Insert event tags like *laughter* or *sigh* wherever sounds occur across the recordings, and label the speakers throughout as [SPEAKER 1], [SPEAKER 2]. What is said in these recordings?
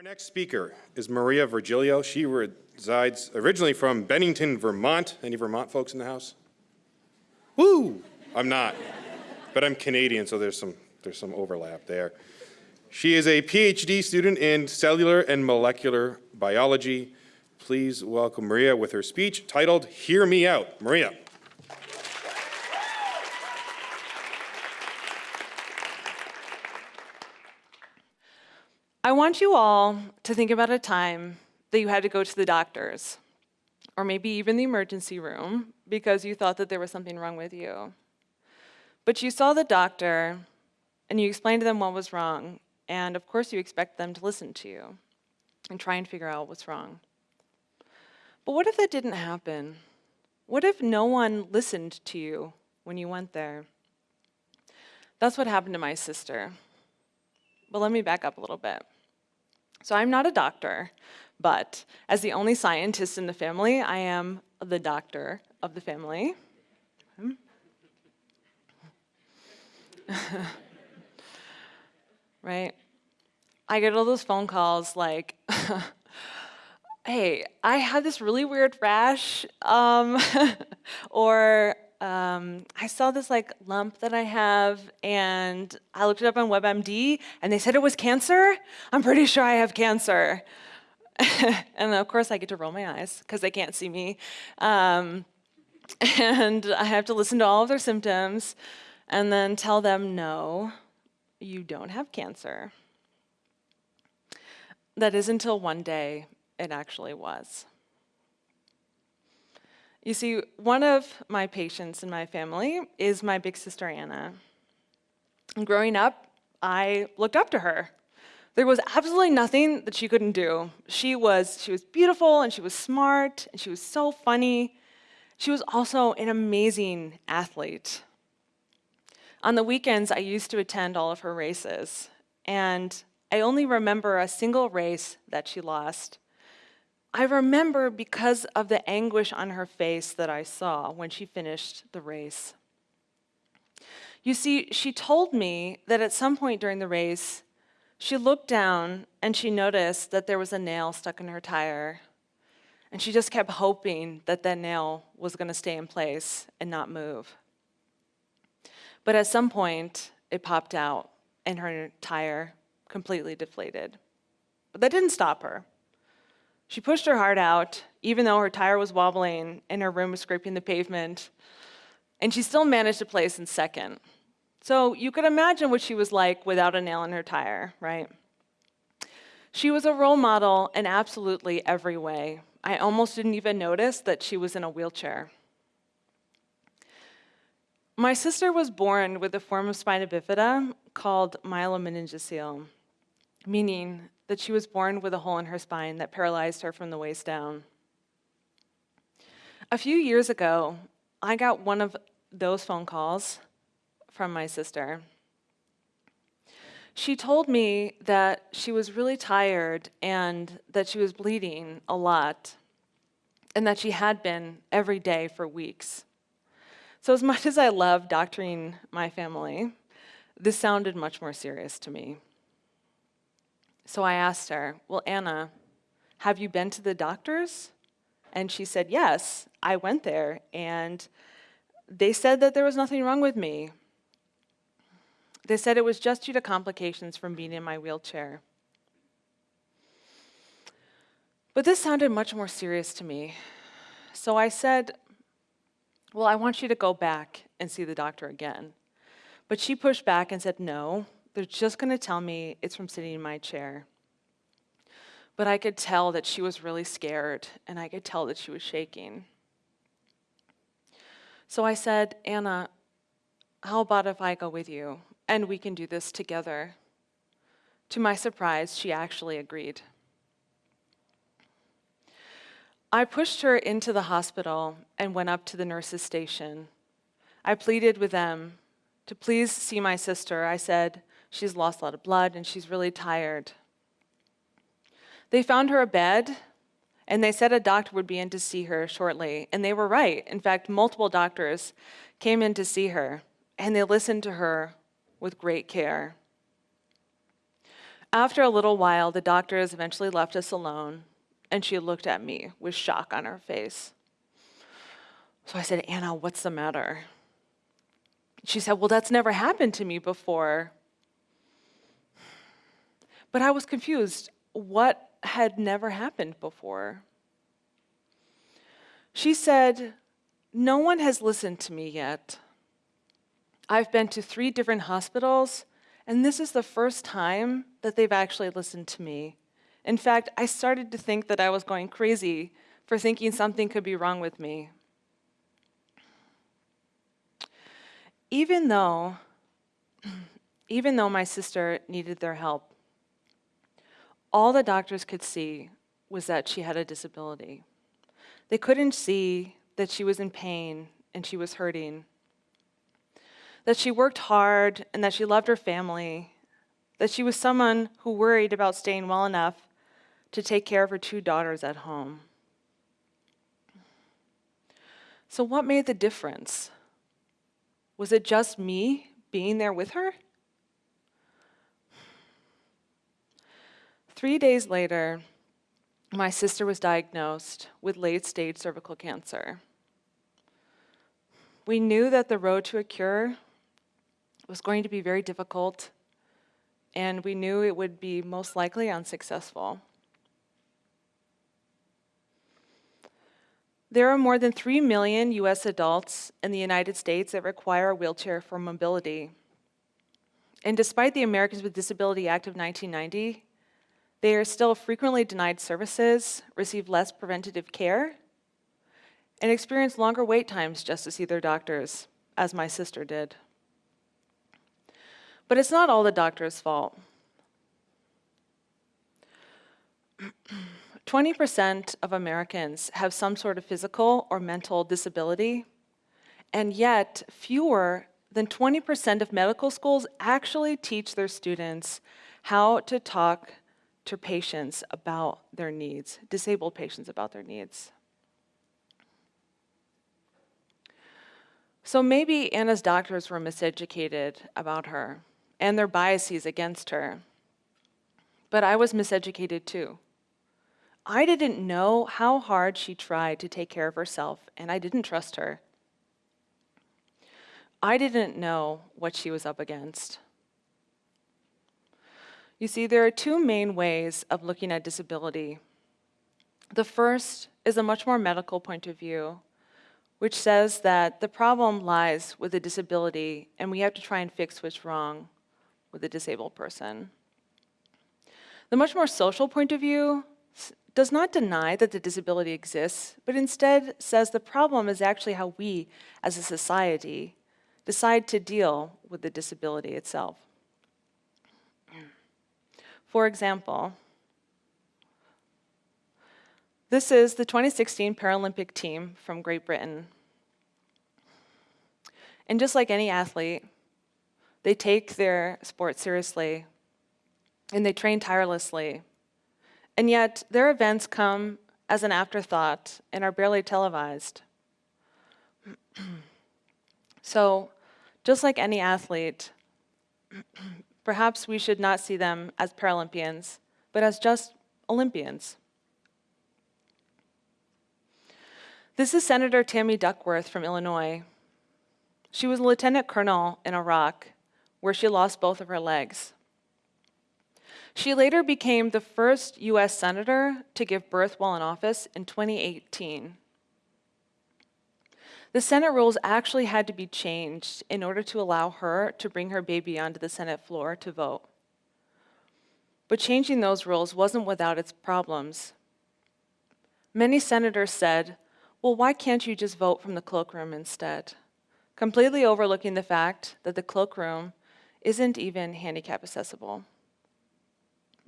[SPEAKER 1] Our next speaker is Maria Virgilio. She resides originally from Bennington, Vermont. Any Vermont folks in the house? Woo! I'm not, but I'm Canadian, so there's some, there's some overlap there. She is a PhD student in cellular and molecular biology. Please welcome Maria with her speech titled Hear Me Out. Maria.
[SPEAKER 2] I want you all to think about a time that you had to go to the doctor's, or maybe even the emergency room, because you thought that there was something wrong with you. But you saw the doctor, and you explained to them what was wrong, and of course you expect them to listen to you and try and figure out what's wrong. But what if that didn't happen? What if no one listened to you when you went there? That's what happened to my sister. But let me back up a little bit. So I'm not a doctor, but as the only scientist in the family, I am the doctor of the family. *laughs* Right? I get all those phone calls like, *laughs* hey, I had this really weird rash, um, *laughs* or um, I saw this like lump that I have and I looked it up on WebMD and they said it was cancer. I'm pretty sure I have cancer. *laughs* and of course I get to roll my eyes because they can't see me. Um, *laughs* and I have to listen to all of their symptoms and then tell them, no, you don't have cancer. That is until one day it actually was. You see, one of my patients in my family is my big sister Anna. And growing up, I looked up to her. There was absolutely nothing that she couldn't do. She was, she was beautiful and she was smart and she was so funny. She was also an amazing athlete. On the weekends, I used to attend all of her races, and I only remember a single race that she lost. I remember because of the anguish on her face that I saw when she finished the race. You see, she told me that at some point during the race, she looked down and she noticed that there was a nail stuck in her tire. And she just kept hoping that that nail was going to stay in place and not move. But at some point, it popped out and her tire completely deflated. But that didn't stop her. She pushed her heart out, even though her tire was wobbling and her room was scraping the pavement, and she still managed to place in second. So you could imagine what she was like without a nail in her tire, right? She was a role model in absolutely every way. I almost didn't even notice that she was in a wheelchair. My sister was born with a form of spina bifida called myelomeningocele, meaning that she was born with a hole in her spine that paralyzed her from the waist down. A few years ago, I got one of those phone calls from my sister. She told me that she was really tired and that she was bleeding a lot and that she had been every day for weeks. So as much as I love doctoring my family, this sounded much more serious to me. So I asked her, well, Anna, have you been to the doctors? And she said, yes, I went there and they said that there was nothing wrong with me. They said it was just due to complications from being in my wheelchair. But this sounded much more serious to me. So I said, well, I want you to go back and see the doctor again. But she pushed back and said, no, they're just going to tell me it's from sitting in my chair. But I could tell that she was really scared, and I could tell that she was shaking. So I said, Anna, how about if I go with you, and we can do this together? To my surprise, she actually agreed. I pushed her into the hospital and went up to the nurse's station. I pleaded with them to please see my sister. I said, She's lost a lot of blood and she's really tired. They found her a bed and they said a doctor would be in to see her shortly. And they were right. In fact, multiple doctors came in to see her and they listened to her with great care. After a little while, the doctors eventually left us alone, and she looked at me with shock on her face. So I said, Anna, what's the matter? She said, Well, that's never happened to me before. But I was confused. What had never happened before? She said, No one has listened to me yet. I've been to three different hospitals, and this is the first time that they've actually listened to me. In fact, I started to think that I was going crazy for thinking something could be wrong with me. Even though, *clears throat* even though my sister needed their help, all the doctors could see was that she had a disability. They couldn't see that she was in pain and she was hurting, that she worked hard and that she loved her family, that she was someone who worried about staying well enough to take care of her two daughters at home. So, what made the difference? Was it just me being there with her? Three days later, my sister was diagnosed with late stage cervical cancer. We knew that the road to a cure was going to be very difficult, and we knew it would be most likely unsuccessful. There are more than 3 million US adults in the United States that require a wheelchair for mobility. And despite the Americans with Disability Act of 1990, they are still frequently denied services, receive less preventative care, and experience longer wait times just to see their doctors, as my sister did. But it's not all the doctor's fault. *clears throat* 20% of Americans have some sort of physical or mental disability, and yet fewer than 20% of medical schools actually teach their students how to talk to patients about their needs, disabled patients about their needs. So maybe Anna's doctors were miseducated about her and their biases against her. But I was miseducated too. I didn't know how hard she tried to take care of herself, and I didn't trust her. I didn't know what she was up against. You see, there are two main ways of looking at disability. The first is a much more medical point of view, which says that the problem lies with the disability and we have to try and fix what's wrong with a disabled person. The much more social point of view does not deny that the disability exists, but instead says the problem is actually how we, as a society, decide to deal with the disability itself. For example, this is the 2016 Paralympic team from Great Britain. And just like any athlete, they take their sport seriously and they train tirelessly and yet, their events come as an afterthought and are barely televised. *clears throat* so, just like any athlete, perhaps we should not see them as Paralympians, but as just Olympians. This is Senator Tammy Duckworth from Illinois. She was a lieutenant colonel in Iraq, where she lost both of her legs. She later became the first US senator to give birth while in office in 2018. The Senate rules actually had to be changed in order to allow her to bring her baby onto the Senate floor to vote. But changing those rules wasn't without its problems. Many senators said, well, why can't you just vote from the cloakroom instead? Completely overlooking the fact that the cloakroom isn't even handicap accessible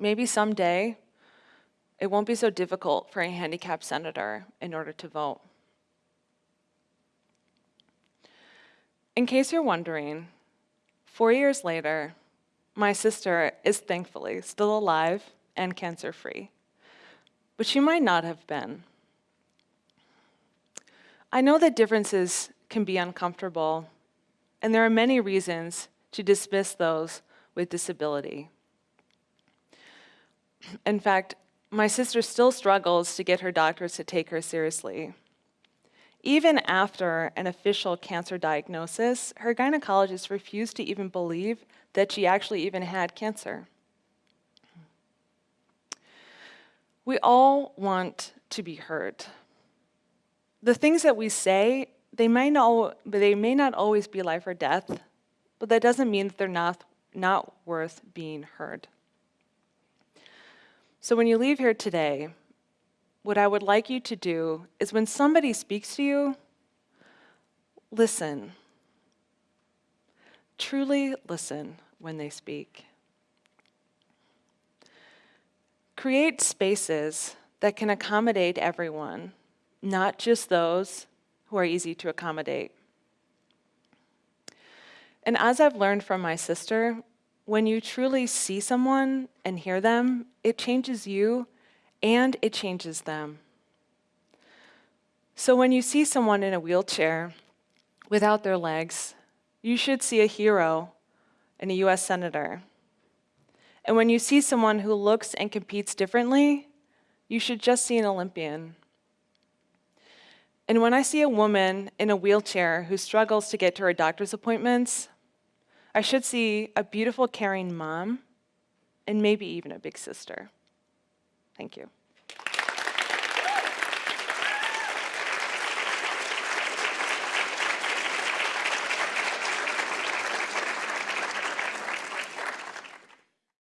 [SPEAKER 2] maybe someday it won't be so difficult for a handicapped senator in order to vote. In case you're wondering, four years later, my sister is thankfully still alive and cancer free, but she might not have been. I know that differences can be uncomfortable, and there are many reasons to dismiss those with disability. In fact, my sister still struggles to get her doctors to take her seriously. Even after an official cancer diagnosis, her gynecologist refused to even believe that she actually even had cancer. We all want to be heard. The things that we say, they may not, they may not always be life or death, but that doesn't mean that they're not, not worth being heard. So when you leave here today, what I would like you to do is when somebody speaks to you, listen. Truly listen when they speak. Create spaces that can accommodate everyone, not just those who are easy to accommodate. And as I've learned from my sister, when you truly see someone and hear them, it changes you and it changes them. So when you see someone in a wheelchair without their legs, you should see a hero and a US Senator. And when you see someone who looks and competes differently, you should just see an Olympian. And when I see a woman in a wheelchair who struggles to get to her doctor's appointments, I should see a beautiful, caring mom and maybe even a big sister. Thank you.